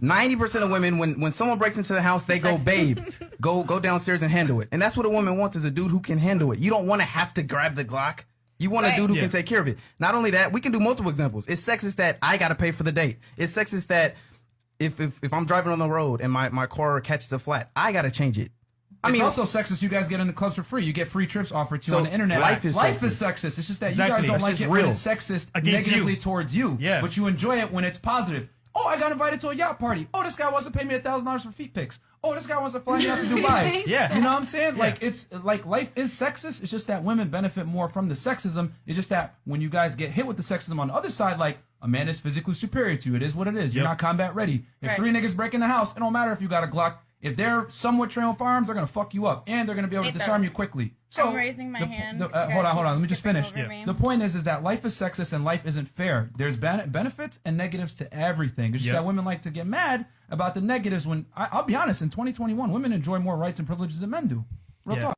Ninety percent of women, when when someone breaks into the house, they go, "Babe, go go downstairs and handle it." And that's what a woman wants is a dude who can handle it. You don't want to have to grab the Glock. You want Right. a dude who Yeah. can take care of it. Not only that, we can do multiple examples. It's sexist that I got to pay for the date. It's sexist that if if, if I'm driving on the road and my, my car catches a flat, I got to change it. I it's mean, also sexist. You guys get into clubs for free. You get free trips offered to you So, on the internet. life is life sexist. is sexist. It's just that you guys don't That's like it real. when it's sexist Against negatively you. towards you. Yeah. But you enjoy it when it's positive. Oh, I got invited to a yacht party. Oh, this guy wants to pay me a thousand dollars for feet pics. Oh, this guy wants to fly me out to Dubai. Yeah. You know what I'm saying? Like it's like life is sexist. It's just that women benefit more from the sexism. It's just that when you guys get hit with the sexism on the other side, like a man is physically superior to you. It is what it is. You're not combat ready. If Right. three niggas break in the house, it don't matter if you got a Glock. If they're somewhat trained with firearms, they're gonna fuck you up, and they're gonna be able to Ethan, disarm you quickly. So I'm raising my the- hand. the- uh, hold on, hold on. Let me just finish. over me. The point is, is that life is sexist and life isn't fair. There's ben- benefits and negatives to everything. It's just Yep. that women like to get mad about the negatives. When I- I'll be honest, in 2021, women enjoy more rights and privileges than men do. Real Yeah. talk.